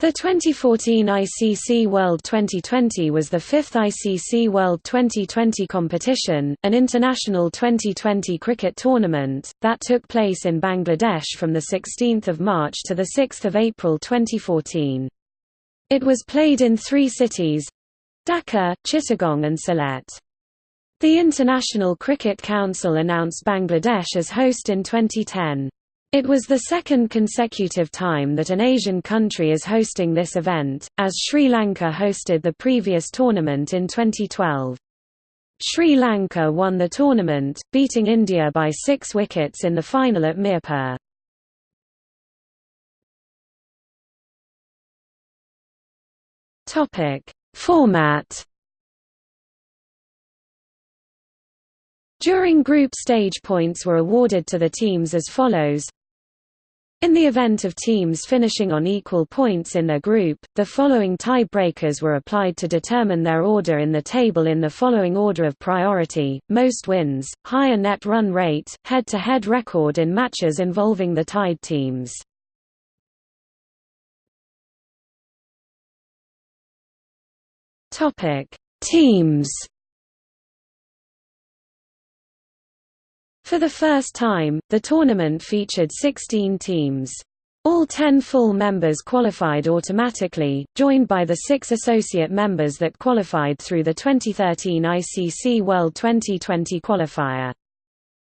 The 2014 ICC World 2020 was the fifth ICC World 2020 competition, an international 2020 cricket tournament, that took place in Bangladesh from 16 March to 6 April 2014. It was played in three cities—Dhaka, Chittagong and Sylhet. The International Cricket Council announced Bangladesh as host in 2010. It was the second consecutive time that an Asian country is hosting this event, as Sri Lanka hosted the previous tournament in 2012. Sri Lanka won the tournament, beating India by six wickets in the final at Mirpur. Format During group stage points were awarded to the teams as follows in the event of teams finishing on equal points in their group, the following tie-breakers were applied to determine their order in the table in the following order of priority, most wins, higher net run rate, head-to-head -head record in matches involving the tied teams. Teams For the first time, the tournament featured 16 teams. All 10 full members qualified automatically, joined by the six associate members that qualified through the 2013 ICC World 2020 qualifier.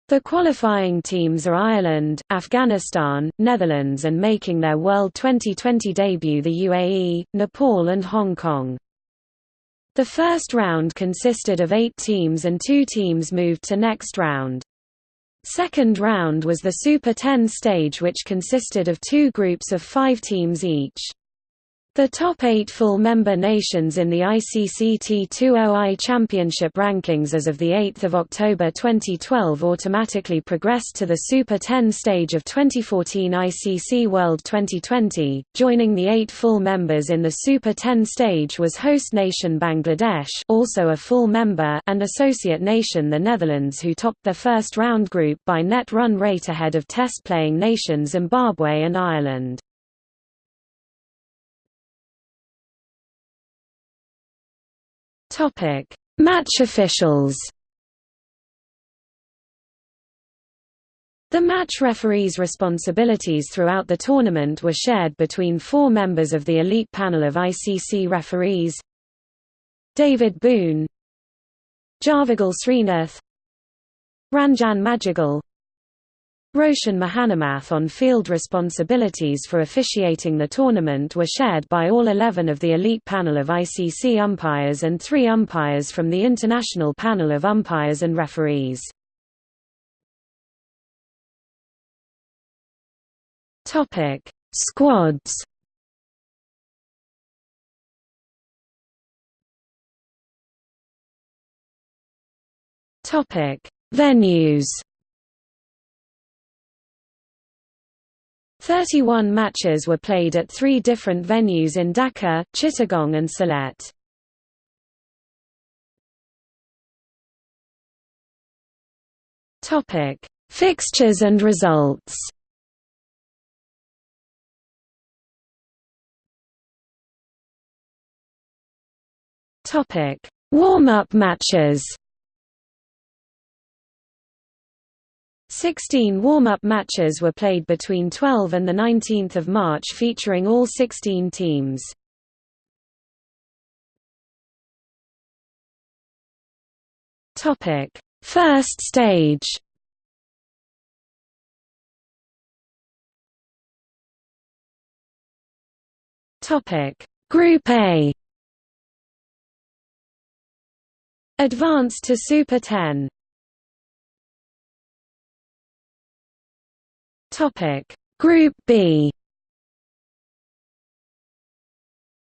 The qualifying teams are Ireland, Afghanistan, Netherlands and making their World 2020 debut the UAE, Nepal and Hong Kong. The first round consisted of eight teams and two teams moved to next round. Second round was the Super 10 stage which consisted of two groups of five teams each. The top eight full-member nations in the ICC T20I Championship rankings as of 8 October 2012 automatically progressed to the Super 10 stage of 2014 ICC World 2020. Joining the eight full members in the Super 10 stage was host nation Bangladesh also a full member and associate nation the Netherlands who topped their first round group by net run rate ahead of test-playing nations Zimbabwe and Ireland. Topic: Match officials. The match referee's responsibilities throughout the tournament were shared between four members of the elite panel of ICC referees David Boon Javagal Srinath Ranjan Madugalle Roshan Mahanamath on-field responsibilities for officiating the tournament were shared by all 11 of the elite panel of ICC umpires and three umpires from the international panel of umpires and referees. Squads Venues 31 matches were played at three different venues in Dhaka, Chittagong and Sylhet. Topic: Fixtures and results. Topic: Warm-up matches. 16 warm-up matches were played between 12 and 19 March featuring all 16 teams. First stage Topic Group A Advanced to Super 10 Topic. Group B.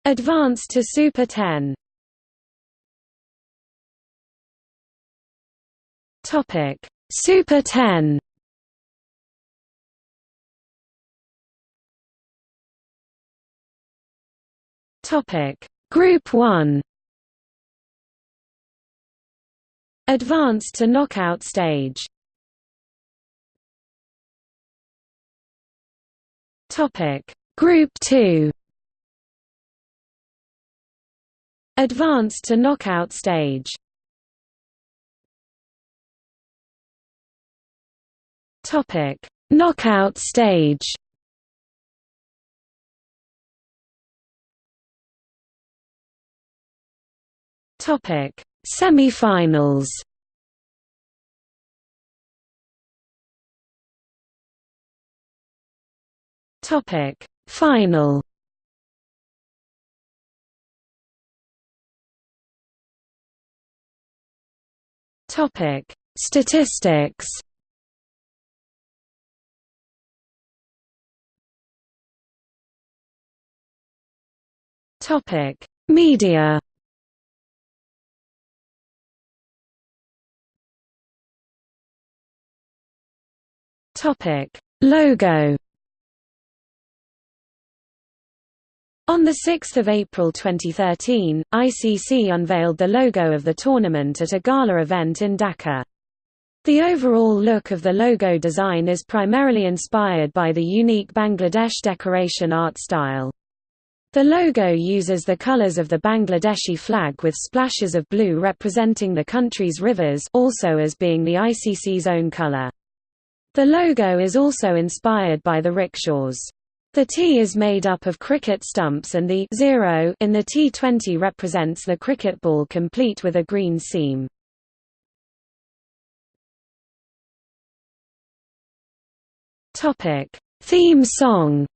Advanced to Super 10 Topic. Super 10 Topic. Group 1 Advanced to knockout stage Topic: Group 2 Advance to knockout stage. Topic: Knockout stage. Topic: Semi-finals. Topic: Final. Topic: Statistics. Topic: Media. Topic: Logo. On 6 April 2013, ICC unveiled the logo of the tournament at a gala event in Dhaka. The overall look of the logo design is primarily inspired by the unique Bangladesh decoration art style. The logo uses the colors of the Bangladeshi flag with splashes of blue representing the country's rivers also as being the ICC's own color. The logo is also inspired by the rickshaws. The T is made up of cricket stumps and the zero in the T20 represents the cricket ball complete with a green seam. Theme song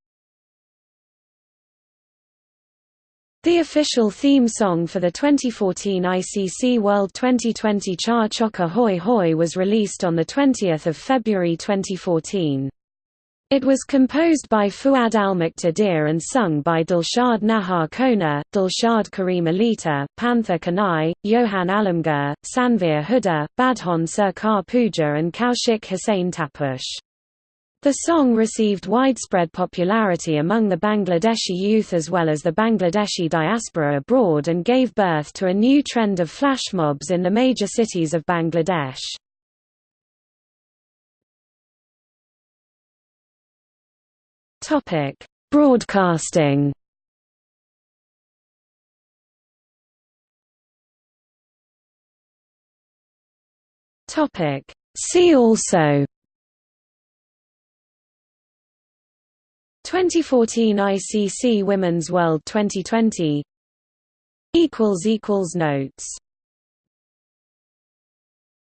The official theme song for the 2014 ICC World 2020 Cha Chocka Hoi Hoi was released on 20 February 2014. It was composed by Fuad Almuqtadir and sung by Dilshad Nahar Kona, Dilshad Karim Alita, Pantho Kanai, Johan Alamgir, Sanveer Huda, Badhon Sarkar Puja and Kaushik Hussain Taposh. The song received widespread popularity among the Bangladeshi youth as well as the Bangladeshi diaspora abroad and gave birth to a new trend of flash mobs in the major cities of Bangladesh. Broadcasting? Topic: See also? 2014 ICC Women's World 2020 Notes